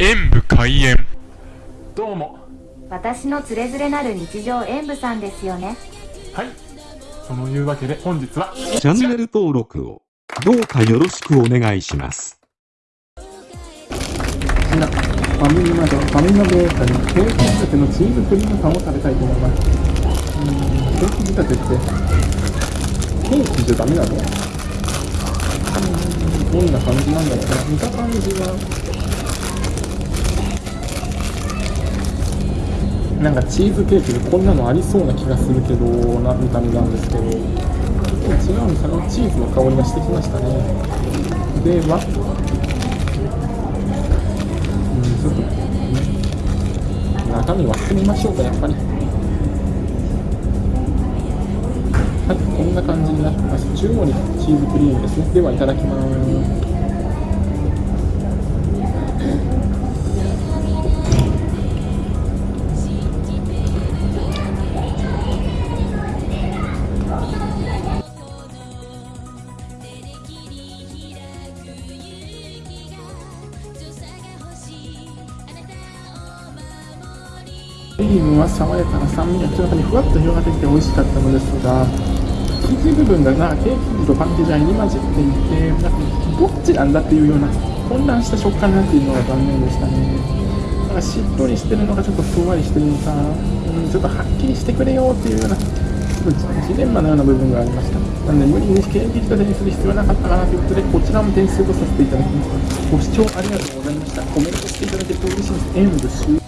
演武開演。どうも。私のつれづれなる日常演舞さんですよね。はい。そのいうわけで本日はチャンネル登録をどうかよろしくお願いします。みんなファミリーマートファミマベーカリーケーキ仕立てのチーズクリームパンを食べたいと思います。うーんケーキ仕立てってケーキじゃダメなのどんな感じなんだろう？な見た感じはなんかチーズケーキでこんなのありそうな気がするけどな見た目なんですけど。違うんですあのチーズの香りがしてきましたね。ではうんちょっと、ね、中身割ってみましょうかやっぱり。はいこんな感じになってます。中央にチーズクリームですね。ではいただきます。クリームは爽やかな酸味が口の中にふわっと広がってきて美味しかったのですが生地部分がなケーキ生地とパン生地が入り混じっていてなんかどっちなんだっていうような混乱した食感なっているのが残念でしたね。なんかしっとりしてるのかちょっとふんわりしてるのか、うん、ちょっとはっきりしてくれよっていうようなちょっとジレンマのような部分がありました。なので無理にケーキ仕立てにする必要はなかったかなということでこちらも点数とさせていただきます。ご視聴ありがとうございました。コメントしていただけると嬉しいです。演武終